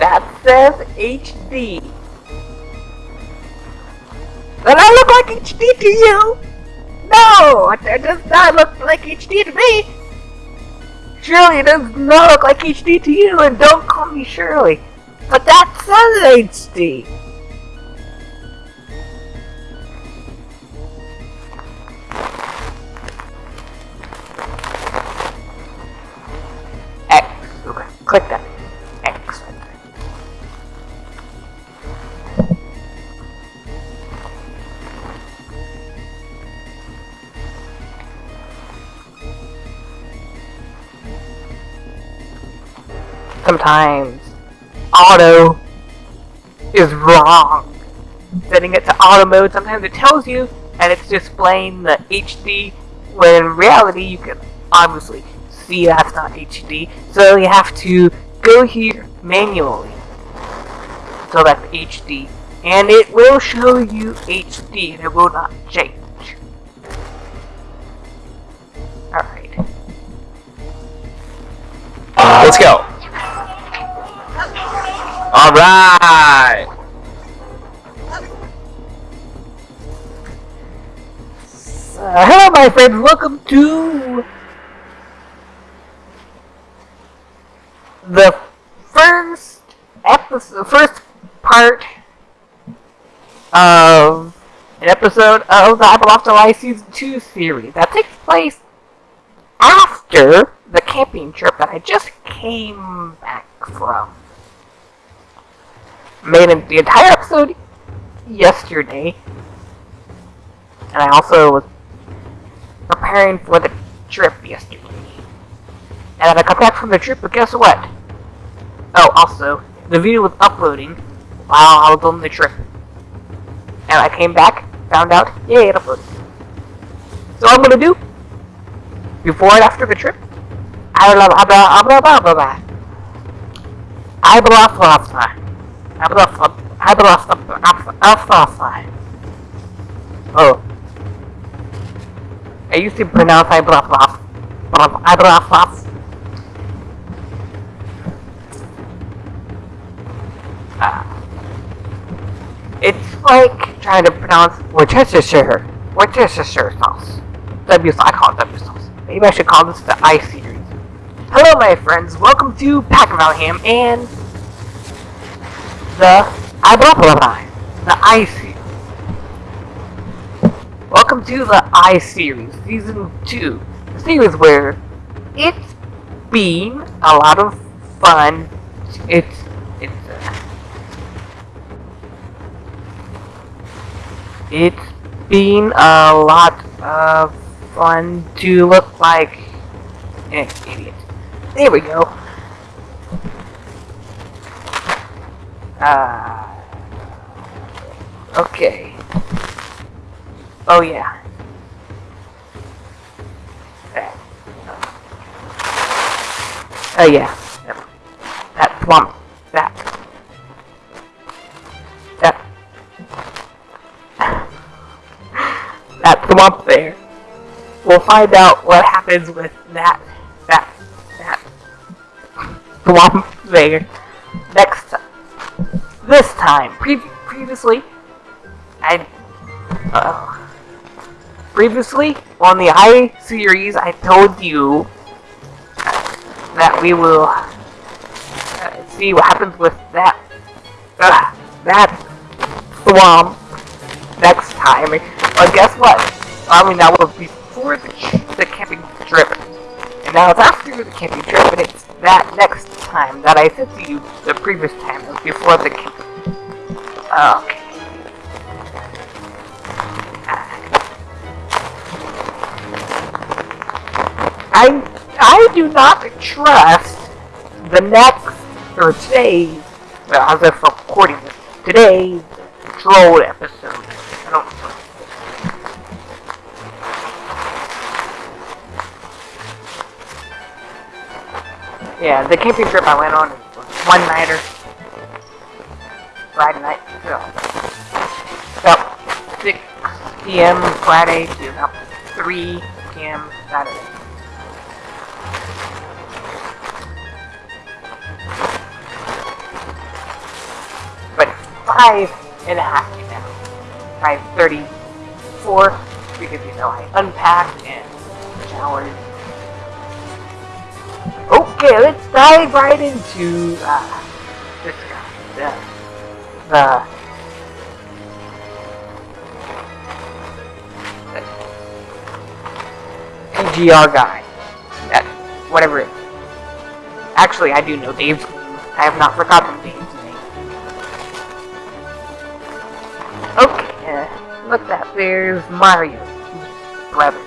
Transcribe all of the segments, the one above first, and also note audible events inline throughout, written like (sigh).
that says HD. Does that look like HD to you? No, that does not look like HD to me. Shirley it does not look like HD to you, and don't call me Shirley. But that says HD. Sometimes auto is wrong. Setting it to auto mode, sometimes it tells you and it's displaying the HD when in reality you can obviously see that's not HD. So you have to go here manually. So that's HD. And it will show you HD and it will not change. Alright. Uh, let's go. All right. Uh, hello my friends, welcome to the first episode, first part of an episode of the Afterlife Season 2 series that takes place after the camping trip that I just came back from. Made the entire episode yesterday, and I also was preparing for the trip yesterday. And then I got back from the trip, but guess what? Oh, also, the video was uploading while I was on the trip. And I came back, found out, yay, it uploaded. So I'm gonna do, before and after the trip, I blah blah blah blah blah blah blah. I blah blah blah. Blah blah. I blah blah blah. Oh. I used to pronounce I blah blah. Uh, it's like trying to pronounce Worcestershire, Worcestershire sauce. W, I call it W sauce. Maybe I should call this the I series. Hello, my friends. Welcome to Pack of Ham and the blah blah, the I series. Welcome to the I series, season two, the series where it's been a lot of fun. It's it's uh, it's been a lot of fun to look like an idiot. There we go. Uh, okay. Oh yeah. Oh yeah. That swamp. That. That. that swamp there. We'll find out what happens with that. That. That. Swamp there. Previously. I. Uh, previously on the I series, I told you that we will uh, see what happens with that uh, that swamp next time. But guess what? I mean, that was before the, the camping trip, and now it's after the camping trip, and it's that next time that I said to you the previous time, it was before the camping. Okay. I I do not trust the next or today's well, as of recording this today's troll episode. I don't Yeah, the camping trip I went on was one nighter. Friday night. So about six PM Friday to about three PM Saturday. Five and a half now. Five thirty-four because you know I unpacked and showered. Okay, let's dive right into uh, this guy. The, the PGR guy. That, whatever it is. Actually, I do know Dave's name. I have not forgotten Dave's look that. There's Mario. Brother.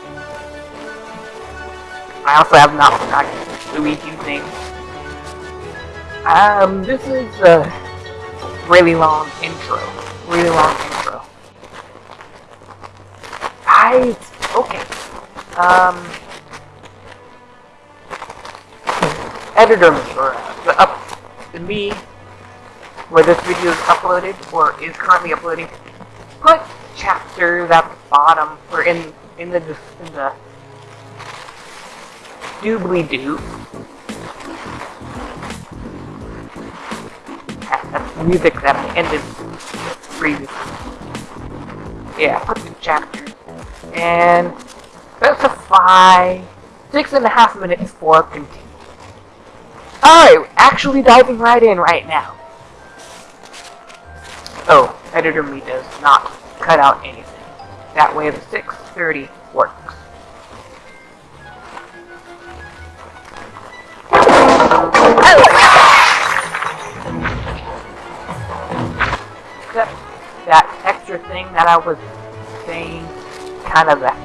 I also have not forgotten Luigi's name. Um, this is a really long intro. Really long intro. Right. Okay. Um. Editor or the up the me where this video is uploaded or is currently uploading. Put chapters at the bottom or in in the in the doobly doo. That's music that I ended previously. Yeah, put the chapters and specify six and a half minutes for continue. Alright, actually diving right in right now. Oh, editor me does not cut out anything. That way the 630 works. Except that extra thing that I was saying, kind of that.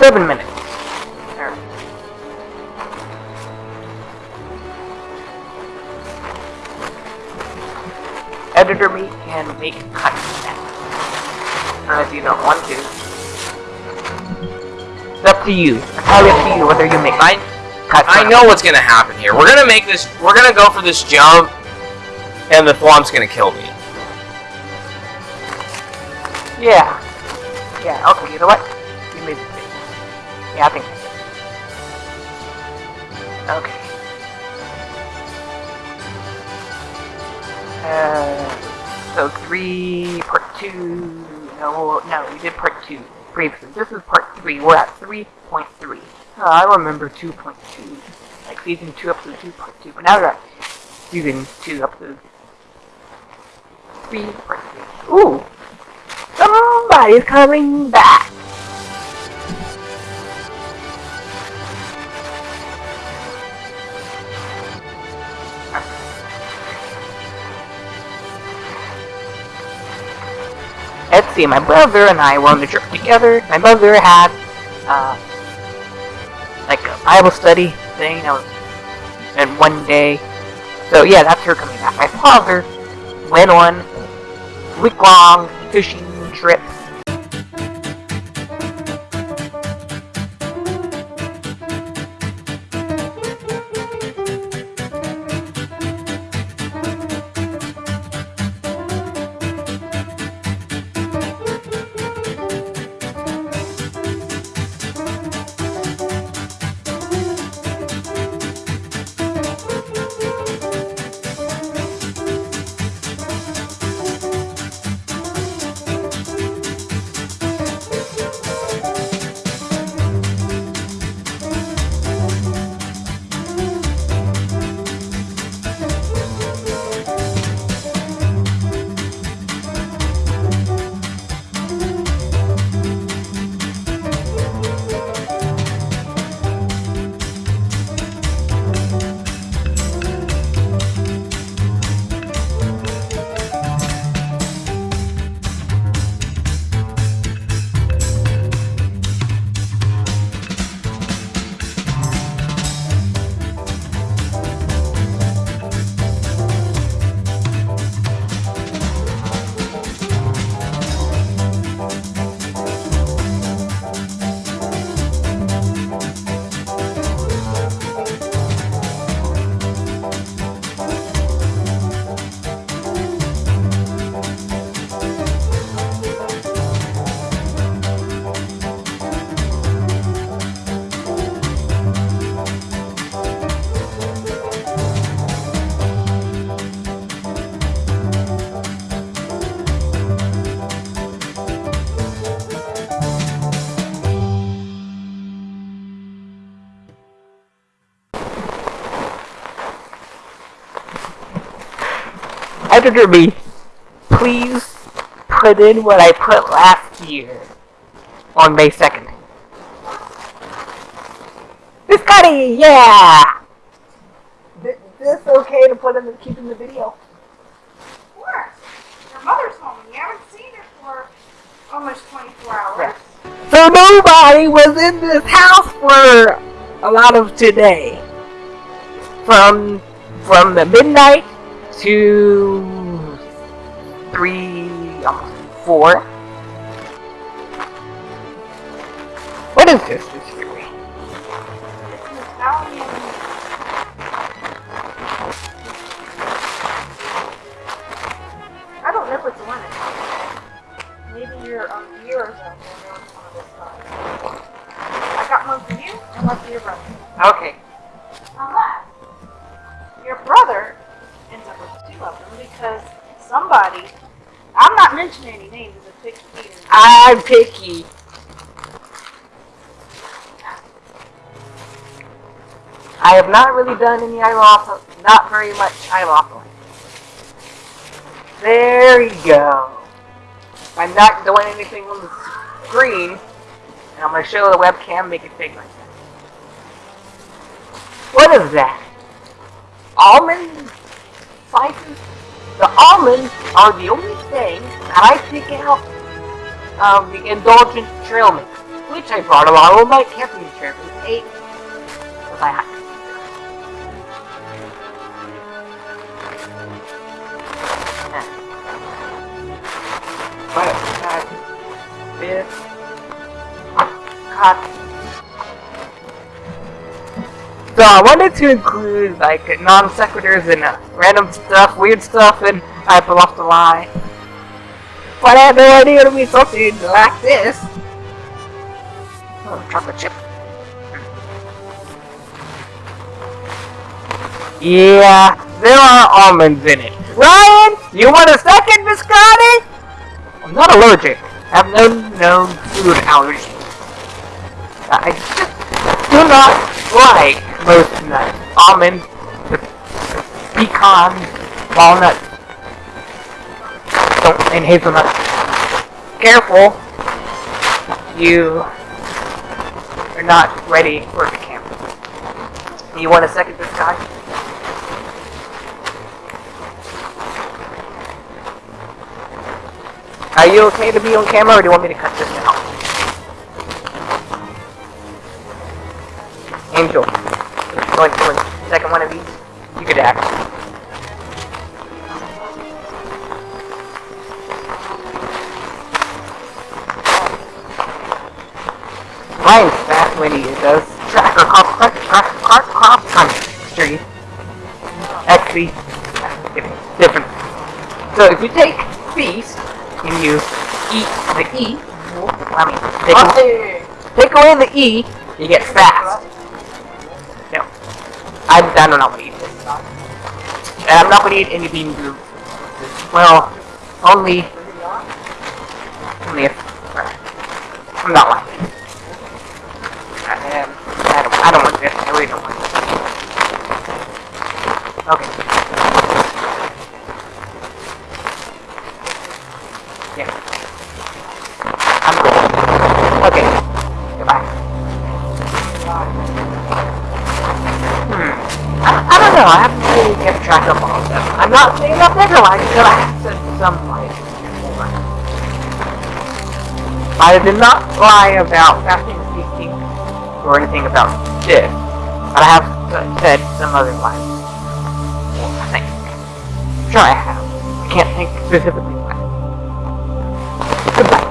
Seven minutes. Editor me can make cuts. Unless you don't want to. It's up to you. Entirely up to you whether you make I cuts. I know what's gonna happen here. We're gonna make this. We're gonna go for this jump, and the Thwomp's gonna kill me. Yeah. Yeah, okay, you know what? You made the mistake. Yeah, I think I did. Okay. Uh, so three, part two, no, no, we did part two previously. This is part three, we're at 3.3. Oh, I remember 2.2, like season 2 episode 2 part 2, but now we're at season 2 episode 3 part 3. Ooh! Somebody's coming back! See, my brother and I were on the trip together. My mother had, uh, like a Bible study thing that was in one day. So yeah, that's her coming back. My father went on week-long fishing trip. Editor me, please put in what I put last year on May 2nd. Scotty, yeah! Is this okay to put in the, keep in the video? Of course. Your mother's home. You haven't seen her for almost 24 hours. So nobody was in this house for a lot of today. From from the midnight to three, almost four. What is this? This theory? It's an Italian. I don't know which one it is. Maybe you're on yours and you're on some of this stuff. I got one for you and one for your brother. Okay. Unless your brother ends up with two of them because somebody, I'm not mentioning any names, is a picky eater. I'm picky. I have not really done any eyeball, not very much eyeballing. There you go. I'm not doing anything on the screen, and I'm going to show the webcam, make it big like that. What is that? Almond slices? The almonds are the only thing that I pick out of the indulgent trail mix, which I brought along on my camping trip and ate with my hike. But this cut. So I wanted to include like non sequiturs and uh, random stuff, weird stuff, and I off the lie. But I had no idea it would be something like this. Oh, chocolate chip. Yeah, there are almonds in it. Ryan, you want a second biscotti? I'm not allergic. I have no known food allergy. I just do not like most nuts. Almonds, the pecan, walnut, don't, and hazelnut. Careful, you are not ready for the camp. You want a second this guy? Are you okay to be on camera, or do you want me to cut this out? Angel, going to a second one of these? You could act. Ryan's fast when he does tracker cross track tracker cross cross country. Actually, different. different. So if you take feast and you eat the E, I mean, take, away, take away the E, you get fast. I, I don't know what to eat. And I'm not going to eat any bean group. Well. Only never lied until I said some lies. I did not lie about fasting feasting or anything about this, but I have said some other lies. Well, I think. I'm sure I have. I can't think specifically what. Goodbye.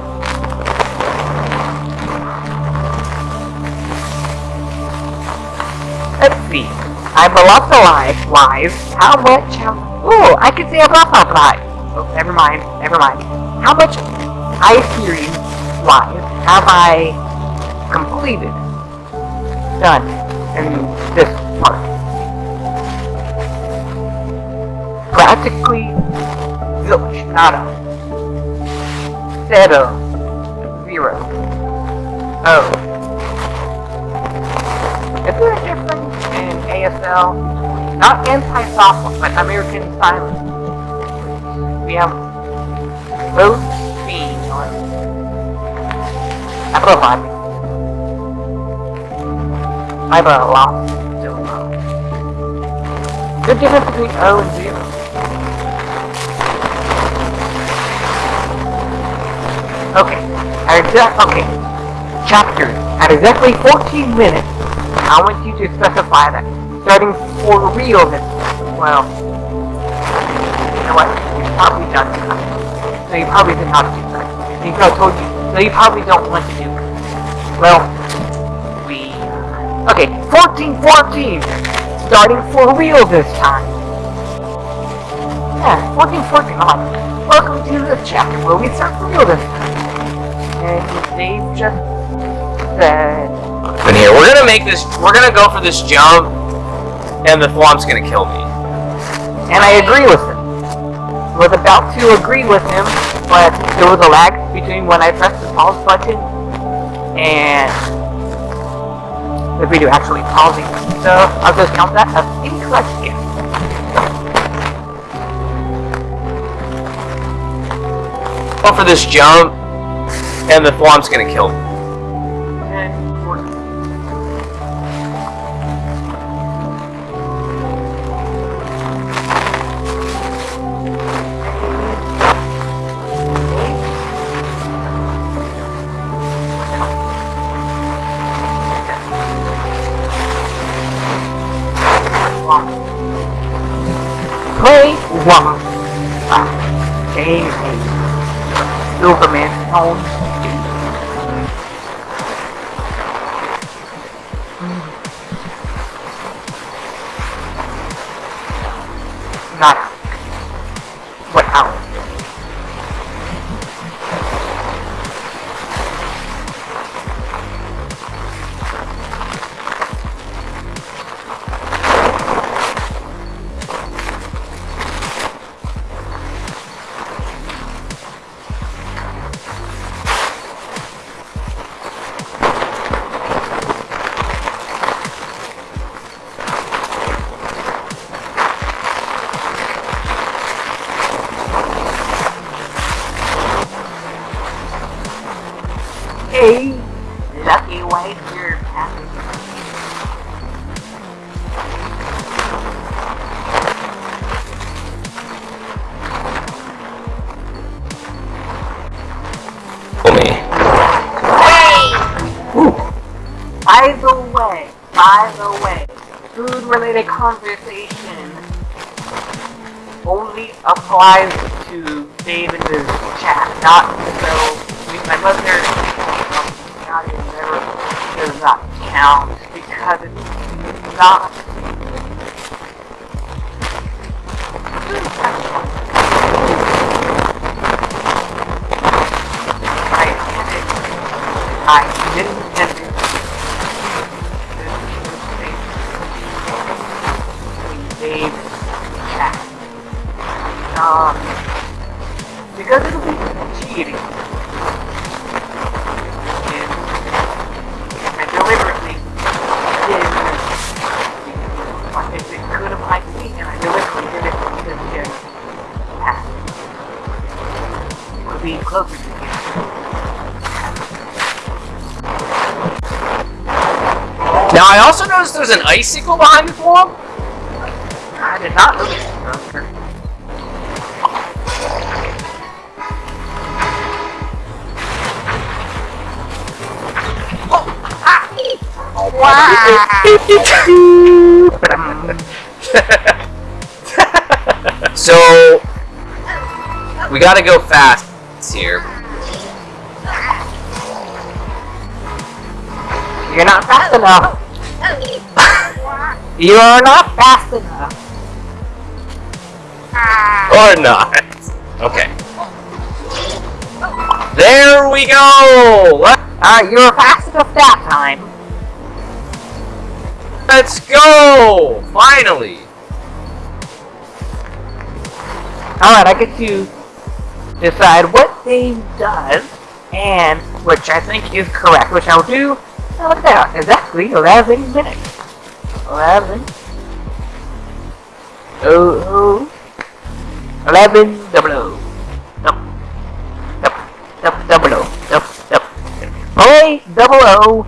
Let's see. I've lots of lies. Lies. How much? How, ooh, I can say I've lots of lies. Oh, never mind. Never mind. How much ice series lies have I completed? Done in this part. Practically zilch. Zero. Zero. Oh. Is there a difference in ASL? Not anti-software, but American Silent. we have both being on. I put a lot. So low. Good difference between O and 0. Okay. At exact, okay. Chapter. At exactly 14 minutes, I want you to specify that starting for real this time. well you know what? You probably done that. So you probably did not do that. Because I told you. So you probably don't want to do. Well, we uh, Okay, 1414! Starting for real this time. Yeah, 1414. Oh, welcome to the chapter where we start for real this time. And they just said And here, we're gonna make this. We're gonna go for this jump, and the Thwomp's gonna kill me. and I agree with him. Was about to agree with him, but there was a lag between when I pressed the pause button and the video actually pausing. So I'll just count that as incorrect guess. Go for this jump, and the Thwomp's gonna kill me. Food-related conversation only applies to his chat, not so with my mother. Um, not does not count because it's not. Icicle behind the Thwomp. I did not know this earlier. Oh, ah. (laughs) so, we gotta go fast here. You're not fast enough. You're not fast enough. Ah. Or not. Okay. There we go! Alright, uh, you were fast enough that time. Let's go! Finally! Alright, I get to decide what Dave does, and which I think is correct, which I'll do look at that, exactly 11 minutes. 11 oh, oh. 11 double o. Up up double o. Up up play double o.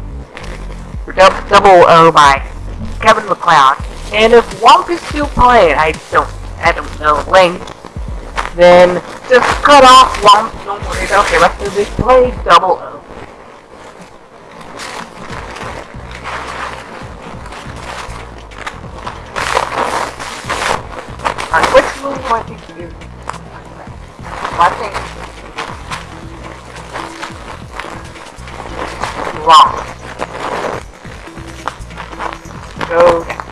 Double, o by Kevin MacLeod. And if Womp is still playing I don't I don't know when then just cut off Womp don't worry. Okay, let's of this. Play double o. Do I think you I think wrong. Go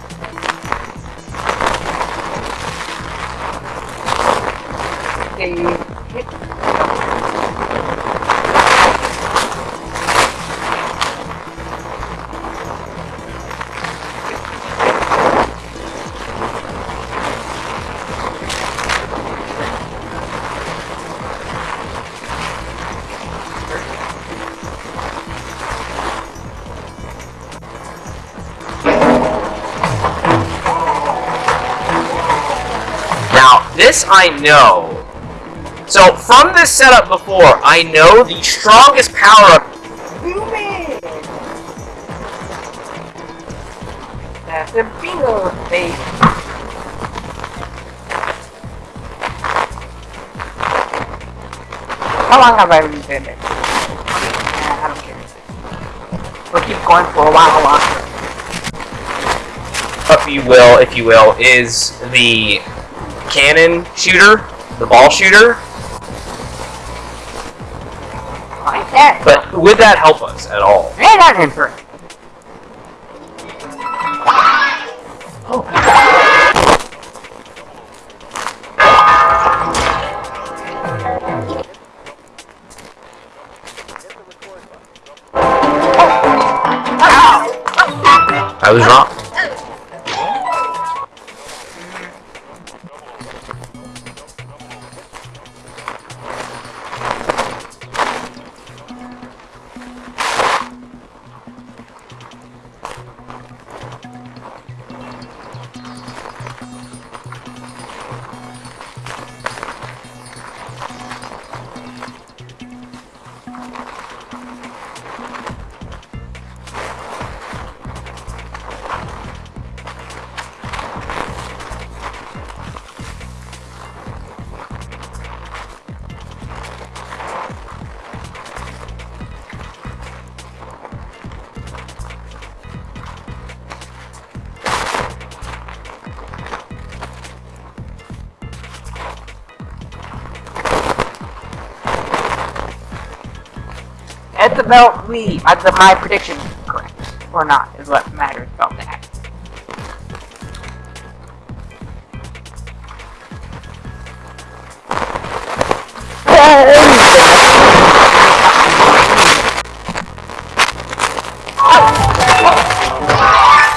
Now, this I know. So, from this setup before, I know the strongest power-up! That's a bingo face. How long have I been doing it? I don't care. We'll keep going for a while longer. if you will, if you will, is the cannon shooter, the ball shooter. Like that. But would that help us at all? Ain't that interesting? About me. Uh, the, my prediction is correct. Or not, is what matters about that.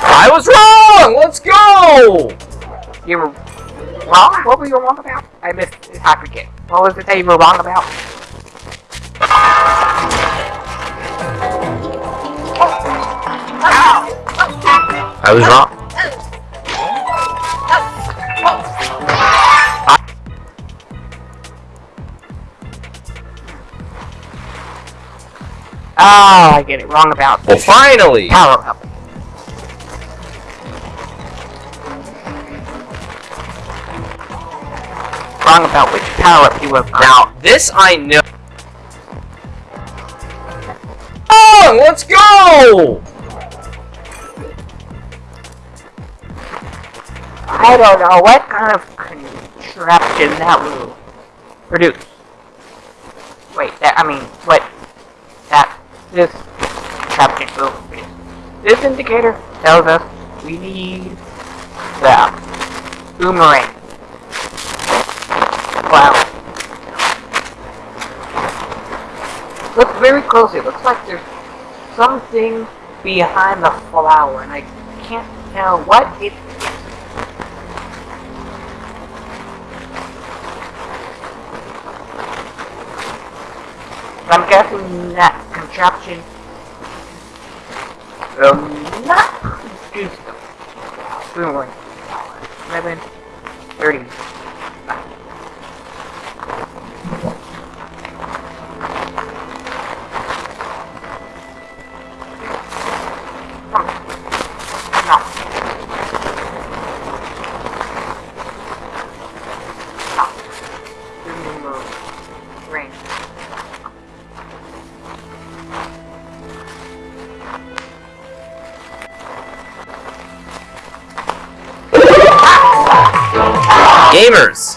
I was wrong! Let's go! You were wrong? What were you wrong about? I missed I forget. What was it that you were wrong about? I was wrong. Oh, I get it. Wrong about Well, finally! power up. Wrong about which power up you on. Now, this I know. I don't know what kind of contraption that will produce. Wait, that I mean, what that this contraption will produce. This indicator tells us we need the boomerang. Wow. Look very closely. Looks like there's something behind the flower, and I can't tell what it I'm guessing that contraption Um, not produce them. Soon, 30 Gamers!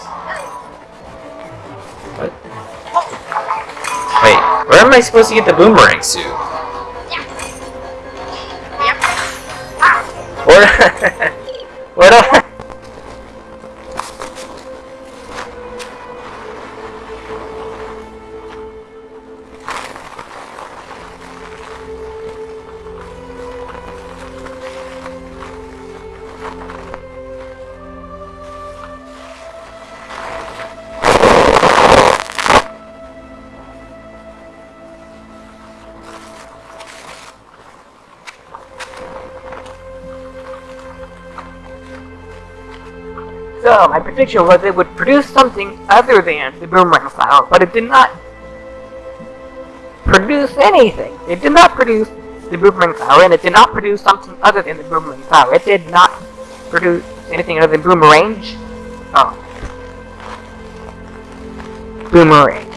What? Wait, where am I supposed to get the boomerang suit? Where? (laughs) prediction was it would produce something other than the boomerang flower, but it did not produce anything. It did not produce the boomerang flower, and it did not produce something other than the boomerang flower. It did not produce anything other than boomerang. Oh. Boomerang.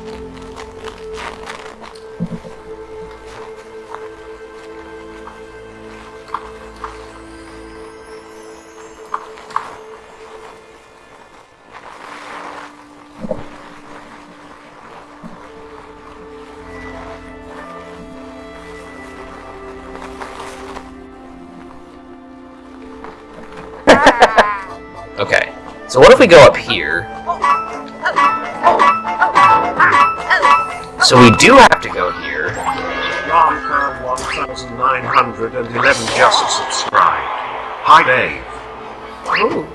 Go up here? So we do have to go here. Ron 1911 just subscribed. Hi Dave. Ooh.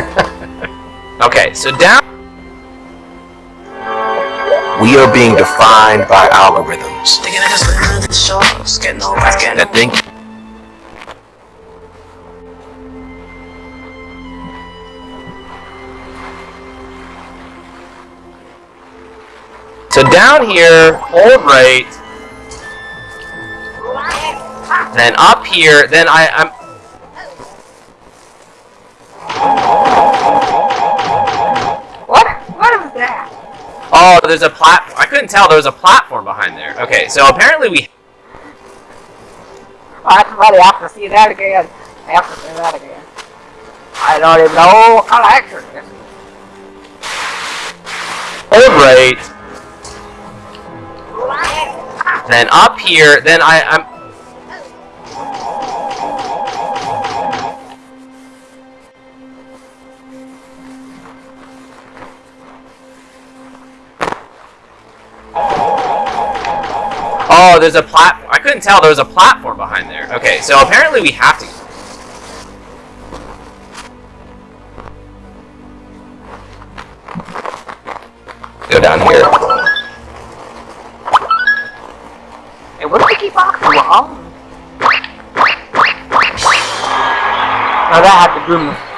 (laughs) Okay, so down. We are being defined by algorithms that think So down here, hold right. Then up here, then I, I'm. Oh, there's a platform. I couldn't tell there was a platform behind there. Okay, so apparently we. I have to see that again. I have to see that again. I don't even know what kind of this is. Hold. Then up here, then I, I'm. Oh, there's a plat. I couldn't tell there was a platform behind there. Okay, so apparently we have to. Go down here. Hey, what do we keep on wrong? Oh, that had the boom.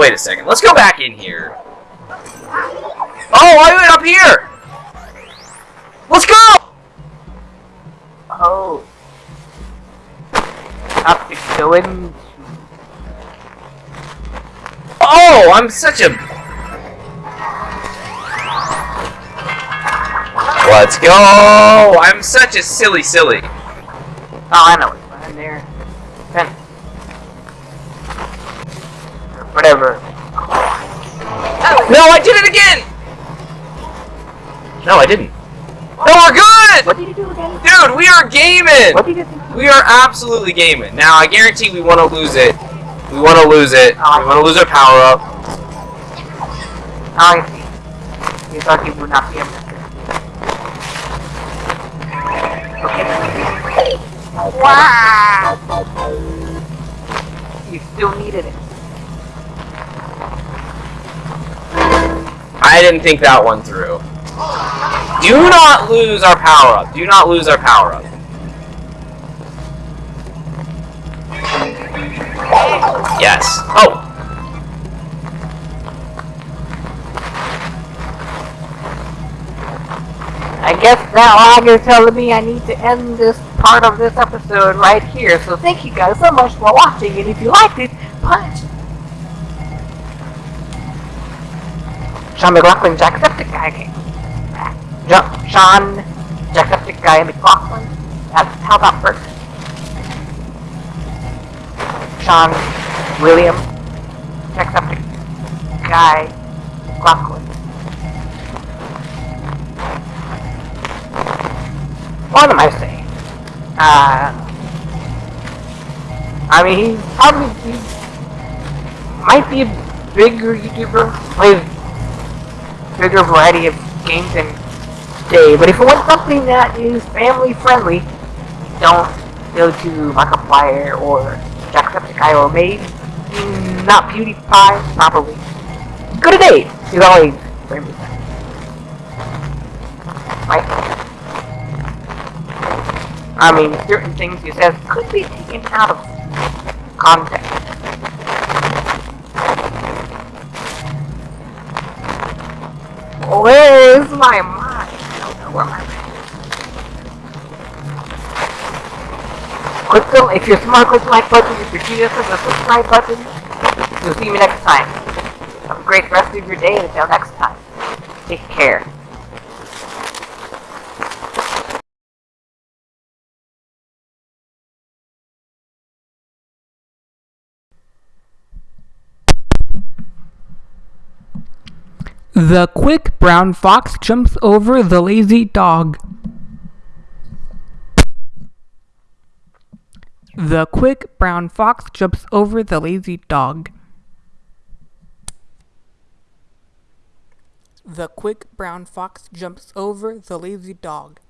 Wait a second. Let's go back in here. Oh, I went up here. Let's go. Oh. Have to go in. Oh, I'm such a. Let's go. I'm such a silly, silly. Oh, I know what's behind there. Then. Whatever. No, I did it again. No, I didn't. No, we're good. What did you do again? Dude, we are gaming. What did you do? We are absolutely gaming. Now, I guarantee we want to lose it. We want to lose it. Ah, we want to lose our power up. I see. You thought you would not be able to. Okay. Wow! You still needed it. I didn't think that one through. Do not lose our power up. Do not lose our power up. Yes. Oh. I guess now Agar's telling me I need to end this part of this episode right here. So thank you guys so much for watching, and if you liked it, punch. Sean McLoughlin, Jacksepticeye. Sean, Jacksepticeye McLoughlin. That's how that works. Sean, William, Jacksepticeye, McLoughlin. What am I saying? Uh, I mean, he's probably he might be a bigger YouTuber, plays bigger variety of games than Dave. But if you want something that is family friendly, don't go to Markiplier or Jacksepticeye or maybe not PewDiePie, properly. Go to Dave. He's always friendly. Right? I mean, certain things he says could be taken out of context. Where is my mind? I don't know where my mind is. The, if you're smart, click the like button. If you're genius, click the subscribe button. We'll see you next time. Have a great rest of your day, and until next time, take care. The quick brown fox jumps over the lazy dog. The quick brown fox jumps over the lazy dog. The quick brown fox jumps over the lazy dog.